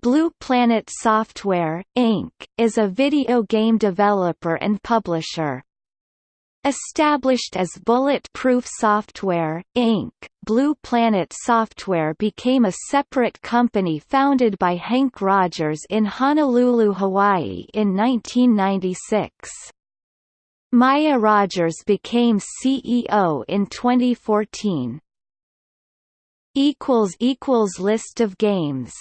Blue Planet Software, Inc., is a video game developer and publisher. Established as Bulletproof Software, Inc., Blue Planet Software became a separate company founded by Henk Rogers in Honolulu, Hawaii in 1996. Maya Rogers became CEO in 2014. List of games